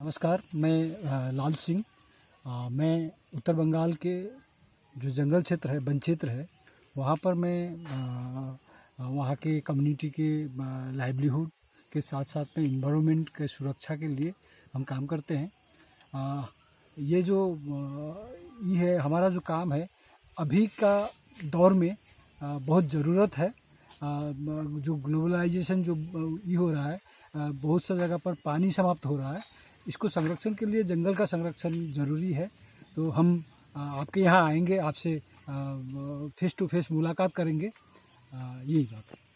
नमस्कार, मैं लाल सिंह। मैं उत्तर बंगाल के जो जंगल क्षेत्र है, वन क्षेत्र है, वहाँ पर मैं वहाँ के कम्युनिटी के लाइवलीहुड के साथ साथ में इन्वायरमेंट के सुरक्षा के लिए हम काम करते हैं। ये जो ये है, हमारा जो काम है, अभी का दौर में बहुत ज़रूरत है। जो ग्लोबलाइजेशन जो ये हो रहा है बहुत सा जगह पर पानी समाप्त हो रहा है। इसको संरक्षण के लिए, जंगल का संरक्षण ज़रूरी है। तो हम आपके यहाँ आएँगे, आपसे फेस टू फेस मुलाकात करेंगे। यही बात है।